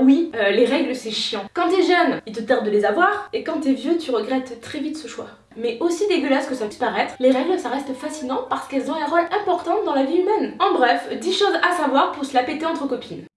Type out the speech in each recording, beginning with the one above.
Oui, euh, les règles c'est chiant. Quand t'es jeune, il te tarde de les avoir, et quand t'es vieux, tu regrettes très vite ce choix. Mais aussi dégueulasse que ça puisse paraître, les règles ça reste fascinant parce qu'elles ont un rôle important dans la vie humaine. En bref, 10 choses à savoir pour se la péter entre copines.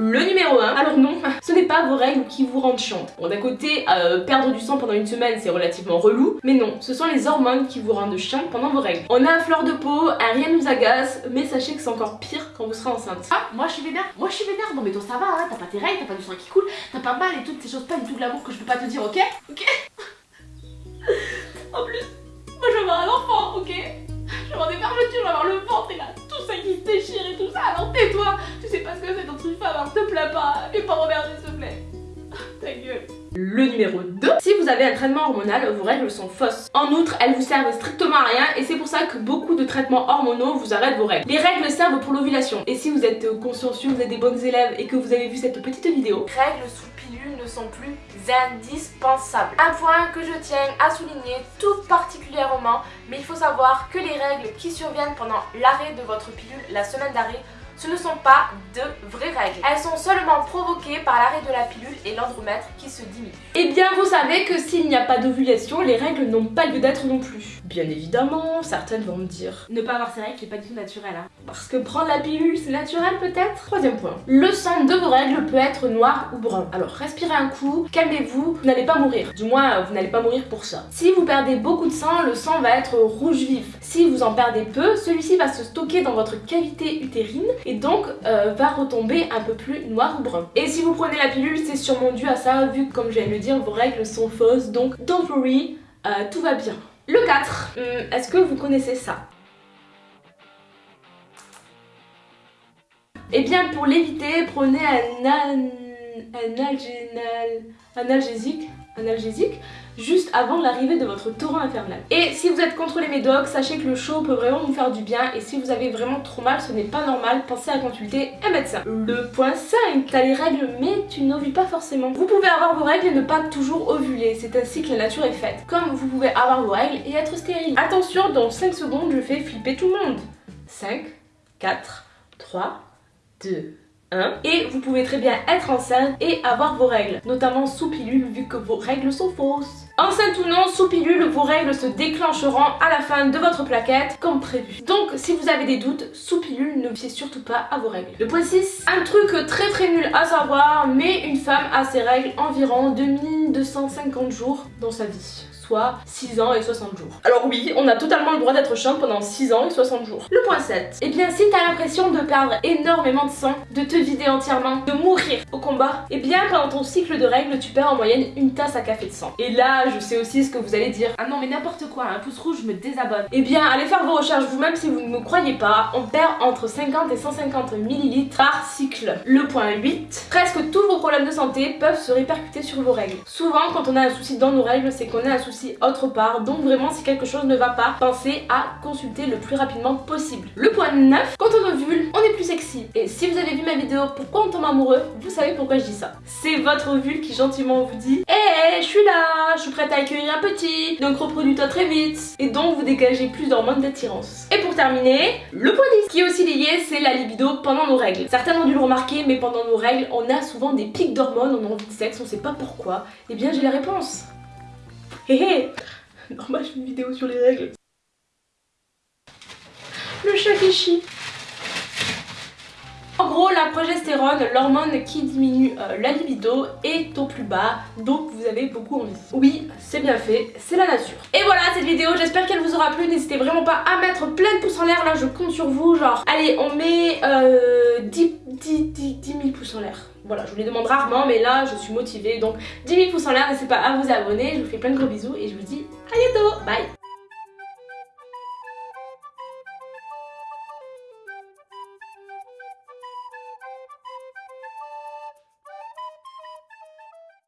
Le numéro 1, alors non, ce n'est pas vos règles qui vous rendent chiante. Bon d'un côté, euh, perdre du sang pendant une semaine c'est relativement relou, mais non, ce sont les hormones qui vous rendent chiante pendant vos règles. On a un fleur de peau, rien nous agace, mais sachez que c'est encore pire quand vous serez enceinte. Ah, moi je suis vénère, moi je suis vénère, non mais toi ça va, hein, t'as pas tes règles, t'as pas du sang qui coule, t'as pas mal et toutes ces choses pas du tout de l'amour que je peux pas te dire, ok? Pas, pas s'il te plaît Ta gueule le numéro 2, si vous avez un traitement hormonal, vos règles sont fausses. En outre, elles vous servent strictement à rien et c'est pour ça que beaucoup de traitements hormonaux vous arrêtent vos règles. Les règles servent pour l'ovulation et si vous êtes consciencieux, vous êtes des bonnes élèves et que vous avez vu cette petite vidéo, règles sous pilule ne sont plus indispensables. Un point que je tiens à souligner tout particulièrement, mais il faut savoir que les règles qui surviennent pendant l'arrêt de votre pilule, la semaine d'arrêt, ce ne sont pas de vraies règles. Elles sont seulement provoquées par l'arrêt de la pilule et l'andromètre qui se diminue. Eh bien vous savez que s'il n'y a pas d'ovulation, les règles n'ont pas lieu d'être non plus. Bien évidemment, certaines vont me dire Ne pas avoir ces règles, c'est pas du tout naturel. Hein. Parce que prendre la pilule, c'est naturel peut-être? Troisième point. Le sang de vos règles peut être noir ou brun. Alors respirez un coup, calmez-vous, vous n'allez pas mourir. Du moins, vous n'allez pas mourir pour ça. Si vous perdez beaucoup de sang, le sang va être rouge vif. Si vous en perdez peu, celui-ci va se stocker dans votre cavité utérine et donc euh, va retomber un peu plus noir ou brun. Et si vous prenez la pilule, c'est sûrement dû à ça, vu que comme je viens de le dire, vos règles sont fausses, donc don't worry, euh, tout va bien. Le 4, hum, est-ce que vous connaissez ça? Eh bien pour l'éviter, prenez un, an... analgésique analgésique juste avant l'arrivée de votre torrent infernal. Et si vous êtes contre les médocs, sachez que le chaud peut vraiment vous faire du bien et si vous avez vraiment trop mal, ce n'est pas normal, pensez à consulter un médecin. Le point 5, t'as les règles mais tu n'ovules pas forcément. Vous pouvez avoir vos règles et ne pas toujours ovuler, c'est ainsi que la nature est faite. Comme vous pouvez avoir vos règles et être stérile. Attention, dans 5 secondes, je fais flipper tout le monde. 5, 4, 3, 2, et vous pouvez très bien être enceinte et avoir vos règles, notamment sous pilule vu que vos règles sont fausses. Enceinte ou non, sous pilule, vos règles se déclencheront à la fin de votre plaquette comme prévu. Donc si vous avez des doutes, sous pilule, ne fiez surtout pas à vos règles. Le point 6, un truc très très nul à savoir, mais une femme a ses règles environ 2250 jours dans sa vie soit 6 ans et 60 jours. Alors oui, on a totalement le droit d'être chiante pendant 6 ans et 60 jours. Le point 7. Eh bien, si t'as l'impression de perdre énormément de sang, de te vider entièrement, de mourir au combat, eh bien, pendant ton cycle de règles, tu perds en moyenne une tasse à café de sang. Et là, je sais aussi ce que vous allez dire. Ah non, mais n'importe quoi, un pouce rouge, je me désabonne. Eh bien, allez faire vos recherches vous-même si vous ne me croyez pas. On perd entre 50 et 150 ml par cycle. Le point 8. Presque tous vos problèmes de santé peuvent se répercuter sur vos règles. Souvent, quand on a un souci dans nos règles, c'est qu'on a un souci autre part. Donc vraiment si quelque chose ne va pas, pensez à consulter le plus rapidement possible. Le point 9, quand on ovule, on est plus sexy. Et si vous avez vu ma vidéo pourquoi on tombe amoureux, vous savez pourquoi je dis ça. C'est votre ovule qui gentiment vous dit Hé, eh, je suis là, je prête à accueillir un petit, donc reproduis-toi très vite. Et donc vous dégagez plus d'hormones d'attirance. Et pour terminer, le point 10, qui est aussi lié, c'est la libido pendant nos règles. Certains ont dû le remarquer, mais pendant nos règles, on a souvent des pics d'hormones, on a envie de sexe, on sait pas pourquoi. Et eh bien j'ai la réponse. Hé hé Normal, je fais une vidéo sur les règles. Le chat qui chie. La progestérone, l'hormone qui diminue euh, la libido, est au plus bas, donc vous avez beaucoup envie. Oui, c'est bien fait, c'est la nature. Et voilà cette vidéo, j'espère qu'elle vous aura plu. N'hésitez vraiment pas à mettre plein de pouces en l'air, là je compte sur vous. Genre, allez, on met euh, 10, 10, 10, 10 000 pouces en l'air. Voilà, je vous les demande rarement, mais là, je suis motivée. Donc, 10 000 pouces en l'air, n'hésitez pas à vous abonner. Je vous fais plein de gros bisous et je vous dis à bientôt. Bye